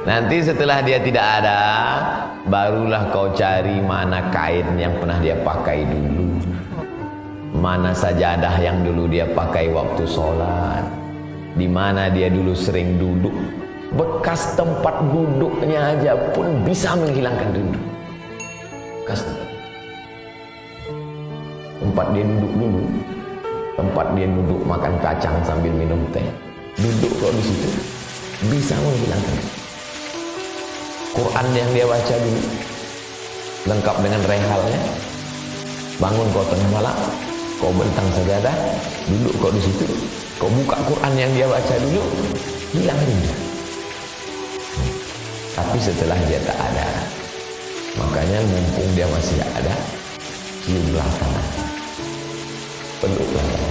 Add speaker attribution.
Speaker 1: Nanti setelah dia tidak ada, barulah kau cari mana kain yang pernah dia pakai dulu. Mana sajadah yang dulu dia pakai waktu sholat. Di mana dia dulu sering duduk. Bekas tempat duduknya aja pun bisa menghilangkan rindu. Bekas tempat dia duduk dulu. Tempat dia duduk makan kacang sambil minum teh. Duduk kok di situ bisa menghilangkan rindu. Quran yang dia baca dulu. Lengkap dengan rehalnya. Bangun kau tengah malam kau bentang sajadah duduk kau di situ. Kau buka Quran yang dia baca dulu hilang rindu tapi setelah dia tak ada makanya mumpung dia masih ada ciumlah tanah peluklah kening